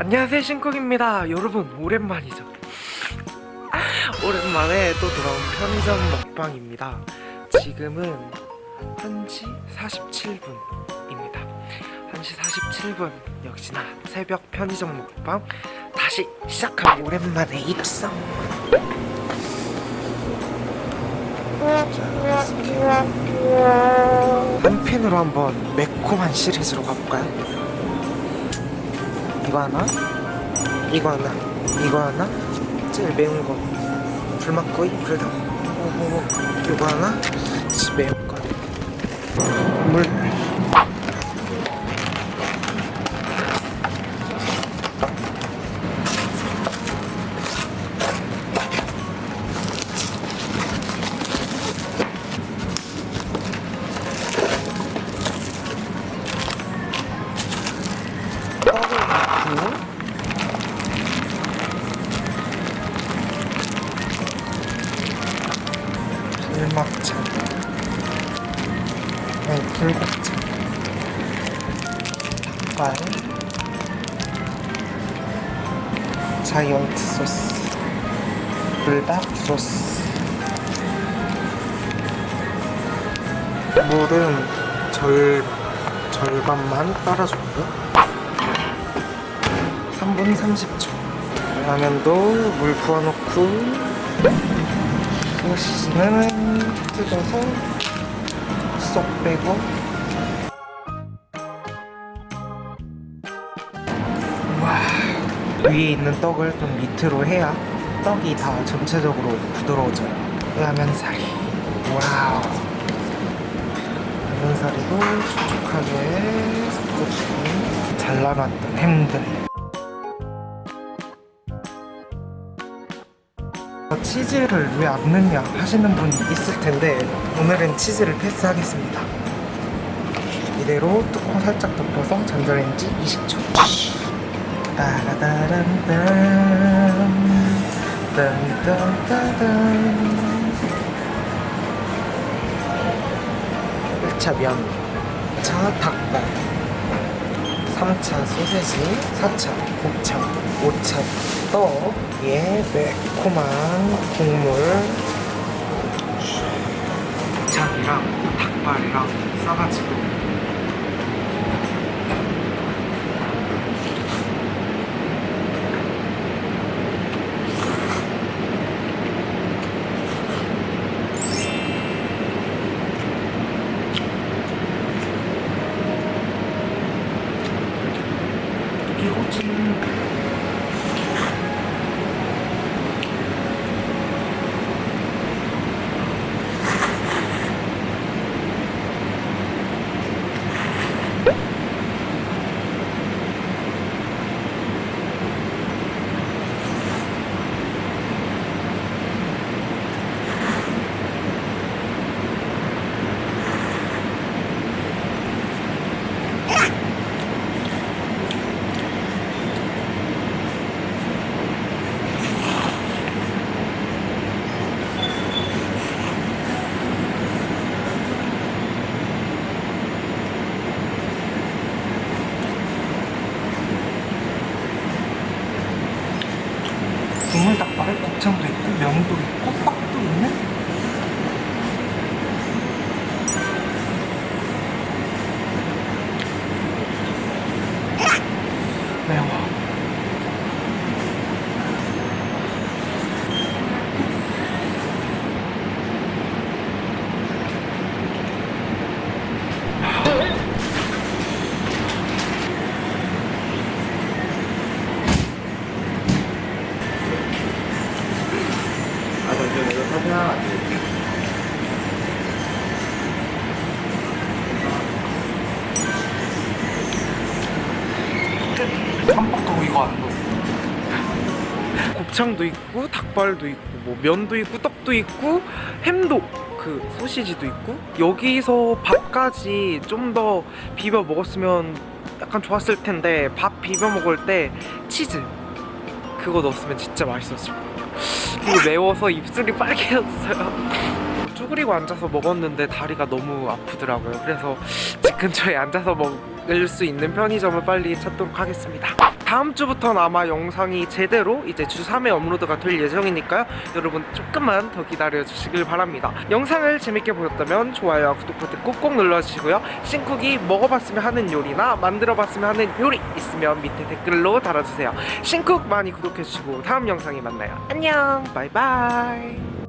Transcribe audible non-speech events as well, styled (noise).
안녕하세요 신쿡입니다. 여러분 오랜만이죠? 오랜만에 또 돌아온 편의점 먹방입니다. 지금은 1시 47분입니다. 1시 47분 역시나 새벽 편의점 먹방 다시 시작하고 오랜만에 입성. 한 펜으로 한번 매콤한 시리즈로 가볼까요? 이거 하나? 이거 하나? 이거 하나? 제일 매운 거. 불맛구이 불닭 오호 이거 하나? 매운 거 물 넣고 불막차 아니 불곱차 닭발. 자이언트 소스. 불닭 소스. 물은 절, 절반만 따라줬고요 3분 30초. 라면도 물 부어놓고 소시지는 뜯어서 쏙 빼고. 와 위에 있는 떡을 좀 밑으로 해야 떡이 다 전체적으로 부드러워져요. 라면사리. wow. 라면사리도 촉촉하게 섞어주고 잘라놨던 햄들 치즈를 왜 안 넣냐 하시는 분이 있을 텐데 오늘은 치즈를 패스하겠습니다. 이대로 뚜껑 살짝 덮어서 전자레인지 20초. 따라다란딴 딴딴따단 1차 면 2차 닭발 3차 소세지 4차 곱창 5차 떡에 매콤한 국물. 곱창이랑 닭발이랑 싸가지고 닭발에 곱창도 있고 면도 있고 떡도 있는 매워 아 잠시만 내가 사진 하나 찍을게 깜빡하고 이거 안 넣었어. 곱창도 있고 닭발도 있고 뭐 면도 있고 떡도 있고 햄도 그 소시지도 있고. 여기서 밥까지 좀 더 비벼 먹었으면 약간 좋았을 텐데 밥 비벼 먹을 때 치즈. 그거 넣었으면 진짜 맛있었을 것 같아요. 그리고 매워서 입술이 빨개졌어요. (laughs) 쭈그리고 앉아서 먹었는데 다리가 너무 아프더라고요. 그래서 집 근처에 앉아서 먹을 수 있는 편의점을 빨리 찾도록 하겠습니다 다음 주부터는 아마 영상이 제대로 이제 주 3회 업로드가 될 예정이니까요. 여러분 조금만 더 기다려 주시길 바랍니다. 영상을 재밌게 보셨다면 좋아요와 구독 버튼 꼭꼭 눌러주시고요. 싱쿡이 먹어봤으면 하는 요리나 만들어봤으면 하는 요리 있으면 밑에 댓글로 달아주세요. 싱쿡 많이 구독해주시고 다음 영상에 만나요. 안녕 바이바이